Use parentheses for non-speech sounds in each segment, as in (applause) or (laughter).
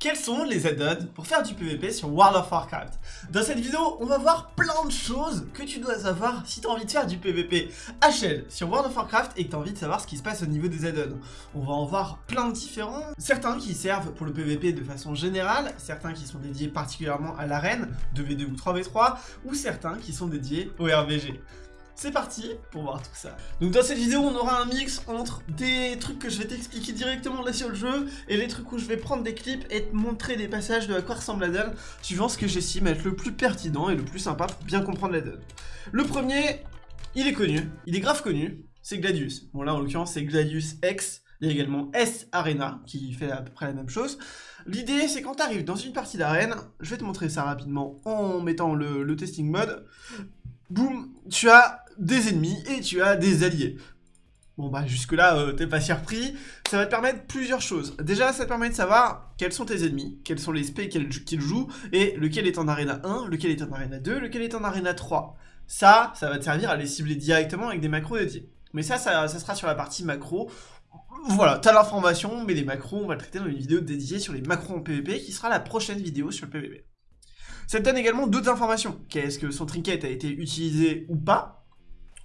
Quels sont les add-ons pour faire du PVP sur World of Warcraft? Dans cette vidéo, on va voir plein de choses que tu dois savoir si tu as envie de faire du PVP HL sur World of Warcraft et que tu as envie de savoir ce qui se passe au niveau des add-ons. On va en voir plein de différents, certains qui servent pour le PVP de façon générale, certains qui sont dédiés particulièrement à l'arène, 2v2 ou 3v3, ou certains qui sont dédiés au RVG. C'est parti pour voir tout ça. Donc dans cette vidéo, on aura un mix entre des trucs que je vais t'expliquer directement là sur le jeu et les trucs où je vais prendre des clips et te montrer des passages de à quoi ressemble la donne, suivant ce que j'estime être le plus pertinent et le plus sympa pour bien comprendre la donne. Le premier, il est connu, il est grave connu, c'est Gladius. Bon là en l'occurrence c'est Gladius X, il y a également S Arena qui fait à peu près la même chose. L'idée c'est quand tu arrives dans une partie d'arène, je vais te montrer ça rapidement en mettant le, le testing mode, boum, tu as des ennemis et tu as des alliés. Bon bah jusque là euh, t'es pas surpris, ça va te permettre plusieurs choses. Déjà ça te permet de savoir quels sont tes ennemis, quels sont les spés qu'ils jouent, et lequel est en arena 1, lequel est en arena 2, lequel est en arena 3. Ça, ça va te servir à les cibler directement avec des macros dédiés. Mais ça, ça, sera sur la partie macro. Voilà, t'as l'information, mais les macros, on va le traiter dans une vidéo dédiée sur les macros en PvP, qui sera la prochaine vidéo sur le PvP. Ça te donne également d'autres informations. Qu'est-ce que son trinket a été utilisé ou pas?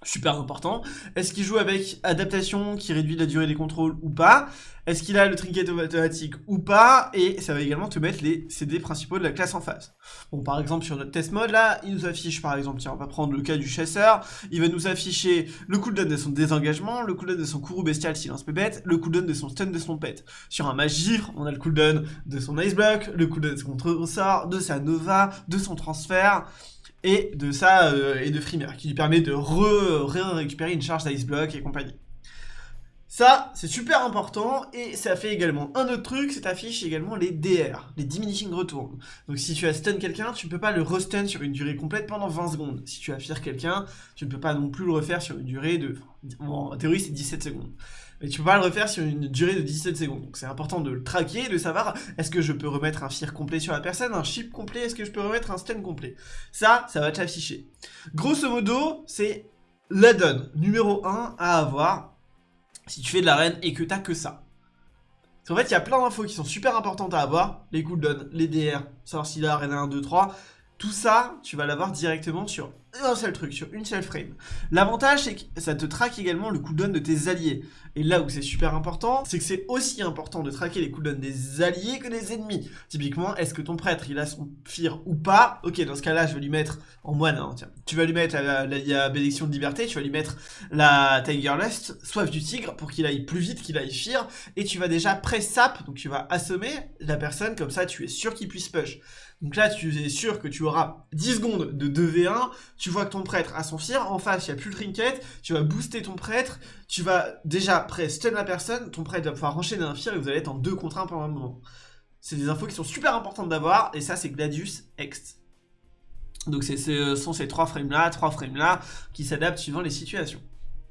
Super important. Est-ce qu'il joue avec adaptation qui réduit la durée des contrôles ou pas? Est-ce qu'il a le trinket automatique ou pas? Et ça va également te mettre les CD principaux de la classe en face. Bon, par exemple, sur notre test mode, là, il nous affiche, par exemple, tiens, on va prendre le cas du chasseur, il va nous afficher le cooldown de son désengagement, le cooldown de son courroux bestial silence pépette, le cooldown de son stun de son pet. Sur un mage givre, on a le cooldown de son ice block, le cooldown de son contre-sort, de sa nova, de son transfert, et de ça euh, et de qui lui permet de re, récupérer une charge d'Ice Block et compagnie. Ça, c'est super important, et ça fait également un autre truc, c'est affiche également les DR, les Diminishing Return. Donc si tu as stun quelqu'un, tu ne peux pas le restun sur une durée complète pendant 20 secondes. Si tu as fire quelqu'un, tu ne peux pas non plus le refaire sur une durée de... en théorie, c'est 17 secondes. Mais tu peux pas le refaire sur une durée de 17 secondes. Donc c'est important de le traquer, de savoir est-ce que je peux remettre un fire complet sur la personne, un chip complet, est-ce que je peux remettre un stun complet? Ça, ça va te l'afficher. Grosso modo, c'est l'add-on numéro 1 à avoir si tu fais de l'arène et que t'as que ça. En fait, il y a plein d'infos qui sont super importantes à avoir. Les cooldowns, les DR, savoir si l'arène 1, 2, 3. Tout ça, tu vas l'avoir directement sur un seul truc, sur une seule frame. L'avantage, c'est que ça te traque également le cooldown de tes alliés. Et là où c'est super important, c'est que c'est aussi important de traquer les cooldowns des alliés que des ennemis. Typiquement, est-ce que ton prêtre, il a son fire ou pas? Ok, dans ce cas-là, je vais lui mettre en moine, hein, tiens. Tu vas lui mettre la, bénédiction de liberté, tu vas lui mettre la Tiger Lust, soif du tigre, pour qu'il aille plus vite, qu'il aille fire, et tu vas déjà pré-sap, donc tu vas assommer la personne, comme ça tu es sûr qu'il puisse push. Donc là, tu es sûr que tu auras 10 secondes de 2v1, tu vois que ton prêtre a son fire, en face, il n'y a plus le trinket, tu vas booster ton prêtre, tu vas déjà pré stun la personne, ton prêtre va pouvoir enchaîner un fire et vous allez être en 2 contre 1 pendant un moment. C'est des infos qui sont super importantes d'avoir, et ça, c'est Gladius X. Donc ce sont ces trois frames-là, trois frames-là, qui s'adaptent suivant les situations.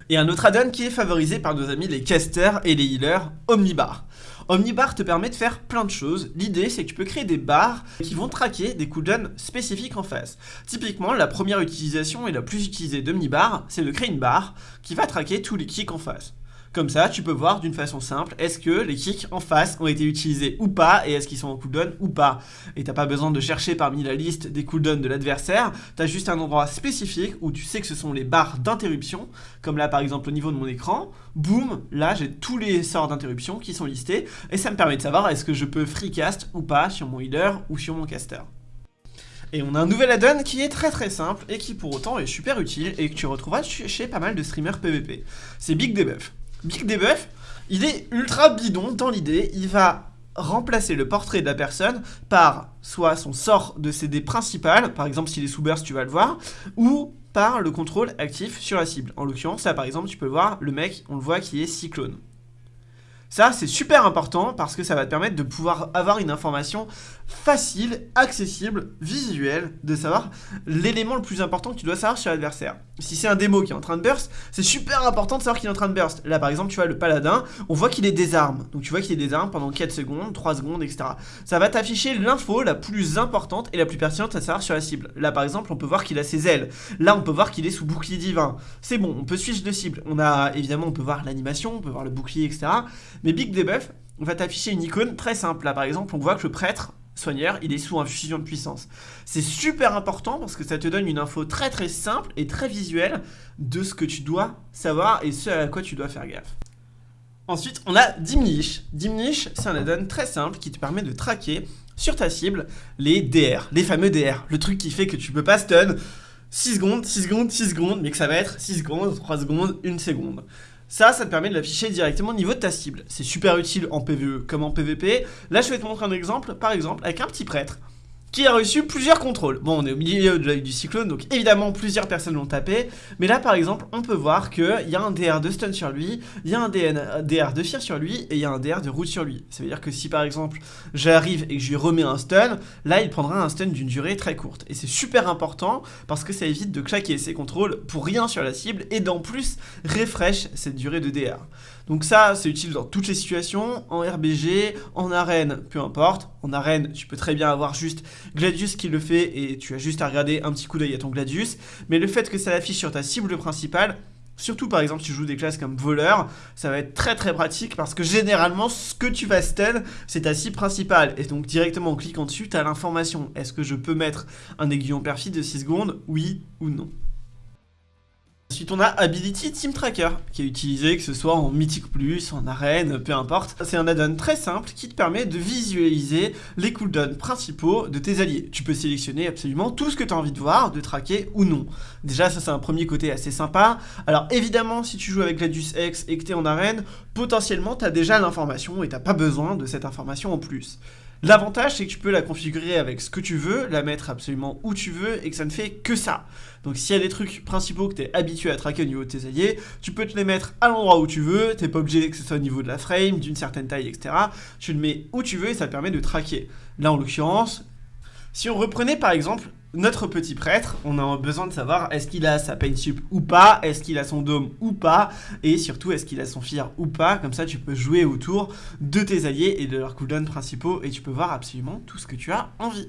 Et un autre add-on qui est favorisé par nos amis les casters et les healers, Omnibar. Omnibar te permet de faire plein de choses. L'idée, c'est que tu peux créer des barres qui vont traquer des cooldowns spécifiques en face. Typiquement, la première utilisation et la plus utilisée d'Omnibar, c'est de créer une barre qui va traquer tous les kicks en face. Comme ça, tu peux voir d'une façon simple, est-ce que les kicks en face ont été utilisés ou pas, et est-ce qu'ils sont en cooldown ou pas. Et t'as pas besoin de chercher parmi la liste des cooldowns de l'adversaire, t'as juste un endroit spécifique où tu sais que ce sont les barres d'interruption, comme là par exemple au niveau de mon écran, boum, là j'ai tous les sorts d'interruption qui sont listés, et ça me permet de savoir est-ce que je peux freecast ou pas sur mon healer ou sur mon caster. Et on a un nouvel add-on qui est très très simple et qui pour autant est super utile et que tu retrouveras chez pas mal de streamers PvP. C'est Big Debuff. Big Debuff, il est ultra bidon dans l'idée, il va remplacer le portrait de la personne par soit son sort de CD principal, par exemple s'il est sous burst tu vas le voir, ou par le contrôle actif sur la cible. En l'occurrence là par exemple tu peux voir le mec, on le voit qui est cyclone. Ça, c'est super important parce que ça va te permettre de pouvoir avoir une information facile, accessible, visuelle, de savoir l'élément le plus important que tu dois savoir sur l'adversaire. Si c'est un démo qui est en train de burst, c'est super important de savoir qu'il est en train de burst. Là, par exemple, tu vois le paladin, on voit qu'il est désarme. Donc tu vois qu'il est désarme pendant 4 secondes, 3 secondes, etc. Ça va t'afficher l'info la plus importante et la plus pertinente à savoir sur la cible. Là, par exemple, on peut voir qu'il a ses ailes. Là, on peut voir qu'il est sous bouclier divin. C'est bon, on peut switch de cible. On a, évidemment, on peut voir l'animation, on peut voir le bouclier, etc. Mais Big Debuff, va t'afficher une icône très simple. Là, par exemple, on voit que le prêtre soigneur, il est sous infusion de puissance. C'est super important parce que ça te donne une info très très simple et très visuelle de ce que tu dois savoir et ce à quoi tu dois faire gaffe. Ensuite, on a Dimnish. Dimnish, c'est un add-on très simple qui te permet de traquer sur ta cible les DR, les fameux DR, le truc qui fait que tu peux pas stun 6 secondes, 6 secondes, 6 secondes, mais que ça va être 6 secondes, 3 secondes, 1 seconde. Ça, ça te permet de l'afficher directement au niveau de ta cible. C'est super utile en PvE comme en PvP. Là, je vais te montrer un exemple, par exemple, avec un petit prêtre qui a reçu plusieurs contrôles. Bon, on est au milieu de du cyclone, donc évidemment plusieurs personnes l'ont tapé, mais là par exemple, on peut voir qu'il y a un DR de stun sur lui, il y a un DR de fear sur lui, et il y a un DR de route sur lui. Ça veut dire que si par exemple, j'arrive et que je lui remets un stun, là il prendra un stun d'une durée très courte. Et c'est super important, parce que ça évite de claquer ses contrôles pour rien sur la cible, et d'en plus, refresh cette durée de DR. Donc ça, c'est utile dans toutes les situations, en RBG, en arène, peu importe. En arène, tu peux très bien avoir juste Gladius qui le fait et tu as juste à regarder un petit coup d'œil à ton Gladius. Mais le fait que ça l'affiche sur ta cible principale, Surtout par exemple si tu joues des classes comme voleur, ça va être très très pratique parce que généralement ce que tu vas stun c'est ta cible principale et donc directement en cliquant dessus tu as l'information. Est-ce que je peux mettre un aiguillon perfide de 6 secondes? Oui ou non? Ensuite, on a Ability Team Tracker, qui est utilisé que ce soit en Mythic Plus, en arène, peu importe. C'est un add-on très simple qui te permet de visualiser les cooldowns principaux de tes alliés. Tu peux sélectionner absolument tout ce que tu as envie de voir, de traquer ou non. Déjà, ça c'est un premier côté assez sympa. Alors évidemment, si tu joues avec Gladius X et que tu es en arène, potentiellement tu as déjà l'information et tu pas besoin de cette information en plus. L'avantage, c'est que tu peux la configurer avec ce que tu veux, la mettre absolument où tu veux et que ça ne fait que ça. Donc s'il y a des trucs principaux que tu es habitué à traquer au niveau de tes alliés, tu peux te les mettre à l'endroit où tu veux, t'es pas obligé que ce soit au niveau de la frame, d'une certaine taille, etc. Tu le mets où tu veux et ça te permet de traquer. Là en l'occurrence, si on reprenait par exemple notre petit prêtre, on a besoin de savoir est-ce qu'il a sa pain sup ou pas, est-ce qu'il a son dôme ou pas, et surtout est-ce qu'il a son fear ou pas, comme ça tu peux jouer autour de tes alliés et de leurs cooldowns principaux, et tu peux voir absolument tout ce que tu as envie.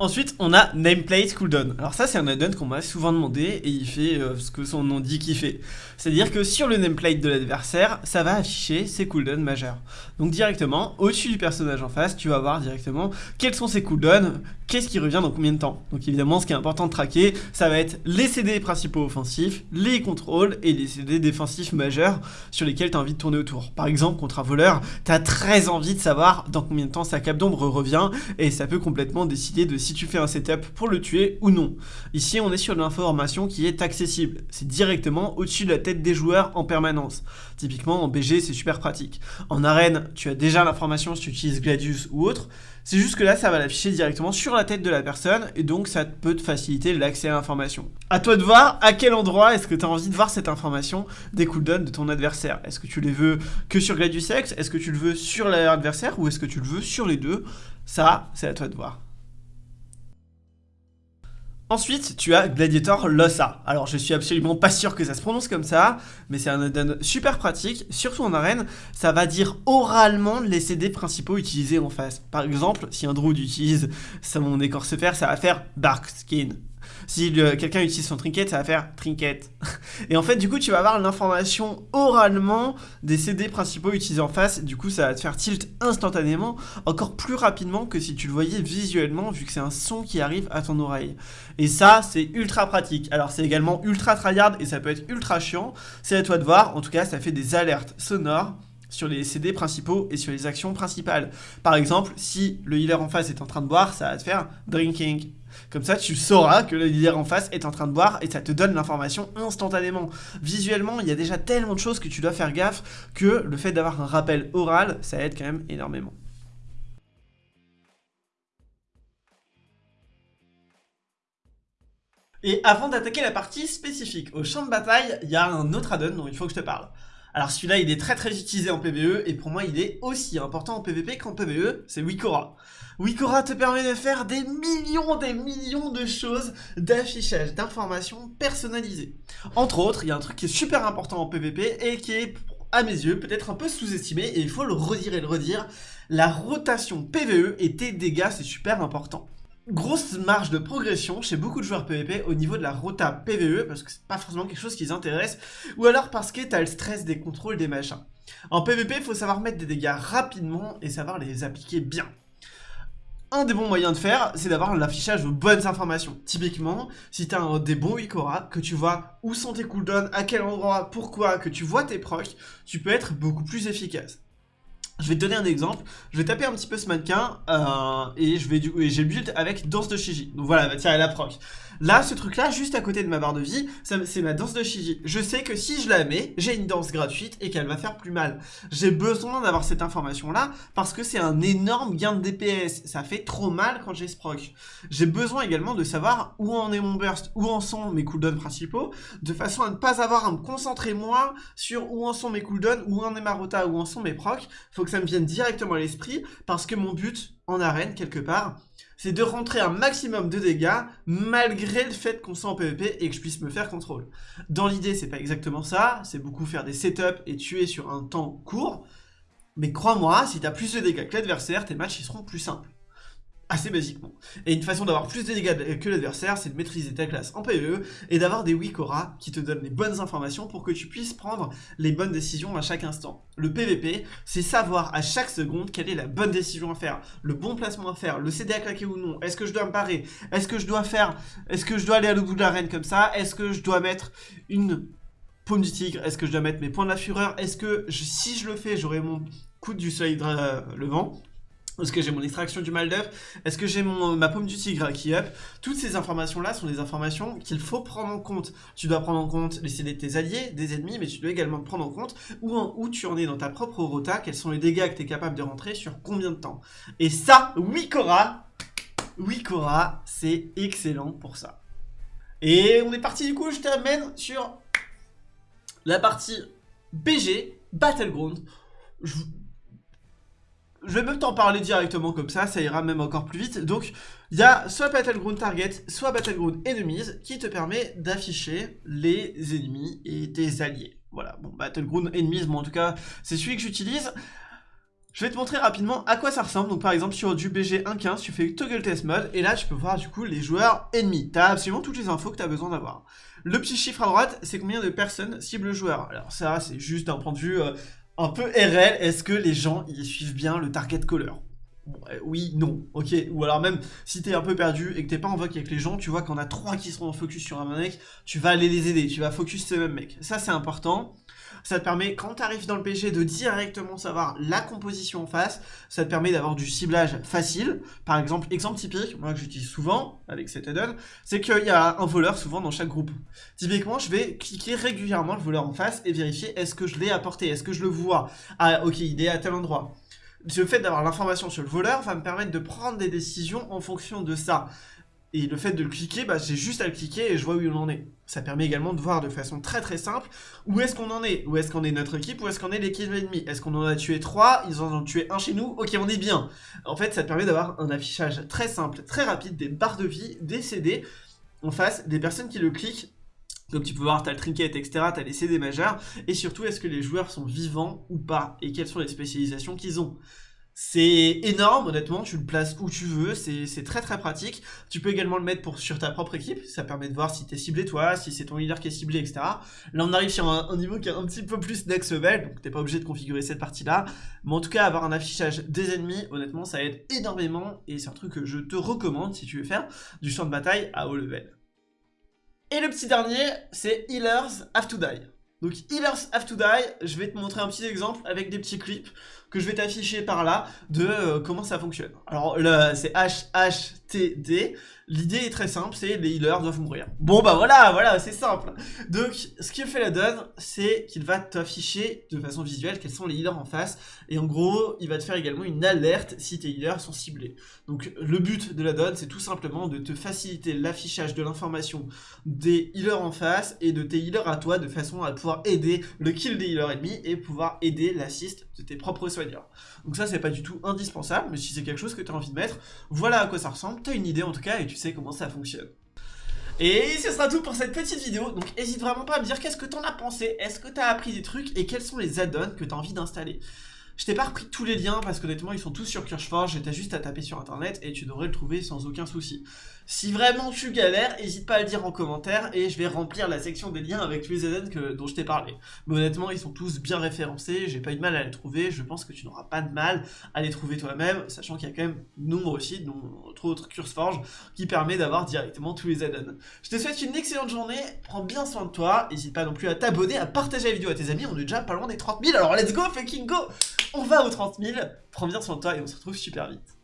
Ensuite, on a Nameplate Cooldown. Alors ça, c'est un add-on qu'on m'a souvent demandé et il fait euh, ce que son nom dit qu'il fait. C'est-à-dire que sur le nameplate de l'adversaire, ça va afficher ses cooldowns majeurs. Donc directement, au-dessus du personnage en face, tu vas voir directement quels sont ses cooldowns, qu'est-ce qui revient dans combien de temps. Donc évidemment, ce qui est important de traquer, ça va être les CD principaux offensifs, les contrôles et les CD défensifs majeurs sur lesquels tu as envie de tourner autour. Par exemple, contre un voleur, tu as très envie de savoir dans combien de temps sa cape d'ombre revient et ça peut complètement décider de si tu fais un setup pour le tuer ou non. Ici, on est sur l'information qui est accessible. C'est directement au-dessus de la tête des joueurs en permanence. Typiquement, en BG, c'est super pratique. En arène, tu as déjà l'information si tu utilises Gladius ou autre. C'est juste que là, ça va l'afficher directement sur la tête de la personne et donc ça peut te faciliter l'accès à l'information. A toi de voir à quel endroit est-ce que tu as envie de voir cette information des cooldowns de ton adversaire. Est-ce que tu les veux que sur Gladius Est-ce que tu le veux sur l'adversaire ou est-ce que tu le veux sur les deux? Ça, c'est à toi de voir. Ensuite, tu as Gladiator Lossa. Alors, je suis absolument pas sûr que ça se prononce comme ça, mais c'est un add super pratique, surtout en arène. Ça va dire oralement les CD principaux utilisés en face. Par exemple, si un druide utilise son écorce fer, ça va faire Dark Skin. Si quelqu'un utilise son trinket, ça va faire trinket. (laughs) Et en fait, du coup, tu vas avoir l'information oralement des CD principaux utilisés en face. Du coup, ça va te faire tilt instantanément, encore plus rapidement que si tu le voyais visuellement, vu que c'est un son qui arrive à ton oreille. Et ça, c'est ultra pratique. Alors, c'est également ultra tryhard et ça peut être ultra chiant. C'est à toi de voir. En tout cas, ça fait des alertes sonores sur les CD principaux et sur les actions principales. Par exemple, si le healer en face est en train de boire, ça va te faire drinking. Comme ça, tu sauras que le leader en face est en train de boire et ça te donne l'information instantanément. Visuellement, il y a déjà tellement de choses que tu dois faire gaffe que le fait d'avoir un rappel oral, ça aide quand même énormément. Et avant d'attaquer la partie spécifique au champ de bataille, il y a un autre add-on dont il faut que je te parle. Alors celui-là, il est très très utilisé en PvE, et pour moi, il est aussi important en PvP qu'en PvE, c'est Wikora. Wikora te permet de faire des millions, des millions de choses d'affichage, d'informations personnalisées. Entre autres, il y a un truc qui est super important en PvP, et qui est, à mes yeux, peut-être un peu sous-estimé, et il faut le redire et le redire, la rotation PvE et tes dégâts, c'est super important grosse marge de progression chez beaucoup de joueurs PvP au niveau de la rota PvE parce que c'est pas forcément quelque chose qui les intéresse ou alors parce que t'as le stress des contrôles des machins. En PvP, il faut savoir mettre des dégâts rapidement et savoir les appliquer bien. Un des bons moyens de faire, c'est d'avoir l'affichage de bonnes informations. Typiquement, si tu as des bons Wikora, que tu vois où sont tes cooldowns, à quel endroit, pourquoi, que tu vois tes procs, tu peux être beaucoup plus efficace. Je vais te donner un exemple, je vais taper un petit peu ce mannequin euh, et je vais j'ai le avec danse de Shiji. Donc voilà, va tirer la proc. Là, ce truc là, juste à côté de ma barre de vie, c'est ma danse de Shiji. Je sais que si je la mets, j'ai une danse gratuite et qu'elle va faire plus mal. J'ai besoin d'avoir cette information là parce que c'est un énorme gain de DPS. Ça fait trop mal quand j'ai ce proc. J'ai besoin également de savoir où en est mon burst, où en sont mes cooldowns principaux, de façon à ne pas avoir à me concentrer moi sur où en sont mes cooldowns, où en est ma rota, où en sont mes procs. Ça me vienne directement à l'esprit parce que mon but en arène quelque part, c'est de rentrer un maximum de dégâts malgré le fait qu'on soit en PvP et que je puisse me faire contrôle. Dans l'idée, c'est pas exactement ça, c'est beaucoup faire des setups et tuer sur un temps court, mais crois-moi, si t'as plus de dégâts que l'adversaire, tes matchs ils seront plus simples assez basiquement. Et une façon d'avoir plus de dégâts que l'adversaire, c'est de maîtriser ta classe en PvE et d'avoir des Wikora qui te donnent les bonnes informations pour que tu puisses prendre les bonnes décisions à chaque instant. Le PvP, c'est savoir à chaque seconde quelle est la bonne décision à faire, le bon placement à faire, le CD à claquer ou non, est-ce que je dois me parer, est-ce que je dois faire, est-ce que je dois aller à l'autre bout de l'arène comme ça, est-ce que je dois mettre une paume du tigre, est-ce que je dois mettre mes points de la fureur, est-ce que si je le fais, j'aurai mon coup du soleil levant, est-ce que j'ai mon extraction du mal d'œuf Est-ce que j'ai ma paume du tigre qui up? Toutes ces informations-là sont des informations qu'il faut prendre en compte. Tu dois prendre en compte les CD de tes alliés, des ennemis, mais tu dois également prendre en compte où, où tu en es dans ta propre rota, quels sont les dégâts que tu es capable de rentrer sur combien de temps. Et ça, oui Cora Oui Cora, c'est excellent pour ça. Et on est parti du coup, je t'amène sur la partie BG, Battleground. Je je vais même t'en parler directement comme ça, ça ira même encore plus vite. Donc, il y a soit Battleground Target, soit Battleground Enemies qui te permet d'afficher les ennemis et tes alliés. Voilà, bon, Battleground Enemies, bon, en tout cas, c'est celui que j'utilise. Je vais te montrer rapidement à quoi ça ressemble. Donc par exemple sur du BG 1.15, tu fais Toggle Test Mode et là tu peux voir du coup les joueurs ennemis. Tu as absolument toutes les infos que tu as besoin d'avoir. Le petit chiffre à droite, c'est combien de personnes ciblent le joueur. Alors ça, c'est juste d'un point de vue euh, un peu RL, est-ce que les gens ils suivent bien le target caller? Oui, non, ok. Ou alors même, si t'es un peu perdu et que t'es pas en vogue avec les gens, tu vois qu'on a trois qui seront en focus sur un mec, tu vas aller les aider, tu vas focus ces mêmes mecs. Ça, c'est important. Ça te permet, quand tu arrives dans le PG, de directement savoir la composition en face. Ça te permet d'avoir du ciblage facile. Par exemple, exemple typique, moi que j'utilise souvent avec cet add-on, c'est qu'il y a un voleur souvent dans chaque groupe. Typiquement, je vais cliquer régulièrement le voleur en face et vérifier est-ce que je l'ai apporté, est-ce que je le vois? Ah, ok, il est à tel endroit le fait d'avoir l'information sur le voleur va me permettre de prendre des décisions en fonction de ça. Et le fait de le cliquer, bah, j'ai juste à le cliquer et je vois où il en est. Ça permet également de voir de façon très très simple où est-ce qu'on en est. Où est-ce qu'on est notre équipe, où est-ce qu'on est l'équipe ennemie. Est-ce qu'on en a tué trois, ils en ont tué un chez nous, ok on est bien. En fait ça permet d'avoir un affichage très simple, très rapide, des barres de vie, des CD en face, des personnes qui le cliquent comme tu peux voir, tu as le trinket, etc., tu as les CD majeurs, et surtout, est-ce que les joueurs sont vivants ou pas, et quelles sont les spécialisations qu'ils ont? C'est énorme, honnêtement, tu le places où tu veux, c'est très très pratique. Tu peux également le mettre sur ta propre équipe, ça permet de voir si t'es ciblé toi, si c'est ton leader qui est ciblé, etc. Là on arrive sur un, niveau qui est un petit peu plus next level, donc t'es pas obligé de configurer cette partie-là. Mais en tout cas, avoir un affichage des ennemis, honnêtement, ça aide énormément, et c'est un truc que je te recommande si tu veux faire du champ de bataille à haut level. Et le petit dernier, c'est Healers Have to Die. Donc Healers Have to Die, je vais te montrer un petit exemple avec des petits clips que je vais t'afficher par là de euh, comment ça fonctionne. Alors c'est HHTD. L'idée est très simple, c'est les healers doivent mourir. Bon bah voilà, voilà, c'est simple. Donc ce qu'il fait la donne, c'est qu'il va t'afficher de façon visuelle quels sont les healers en face. Et en gros, il va te faire également une alerte si tes healers sont ciblés. Donc le but de la donne, c'est tout simplement de te faciliter l'affichage de l'information des healers en face et de tes healers à toi de façon à pouvoir aider le kill des healers ennemis et pouvoir aider l'assist de tes propres donc ça, c'est pas du tout indispensable, mais si c'est quelque chose que tu as envie de mettre, voilà à quoi ça ressemble, tu as une idée en tout cas, et tu sais comment ça fonctionne. Et ce sera tout pour cette petite vidéo, donc n'hésite vraiment pas à me dire qu'est-ce que t'en as pensé, est-ce que t'as appris des trucs, et quels sont les add-ons que t'as envie d'installer. Je t'ai pas repris tous les liens parce qu'honnêtement ils sont tous sur CurgeForge, et t'as juste à taper sur internet et tu devrais le trouver sans aucun souci. Si vraiment tu galères, n'hésite pas à le dire en commentaire et je vais remplir la section des liens avec tous les que, dont je t'ai parlé. Mais honnêtement, ils sont tous bien référencés, j'ai pas eu de mal à les trouver, je pense que tu n'auras pas de mal à les trouver toi-même, sachant qu'il y a quand même nombre sites, dont entre autres CurseForge, qui permet d'avoir directement tous les ZN. Je te souhaite une excellente journée, prends bien soin de toi, n'hésite pas non plus à t'abonner, à partager la vidéo à tes amis, on est déjà pas loin des 30 000, alors let's go fucking go On va aux 30 000, prends bien soin de toi et on se retrouve super vite.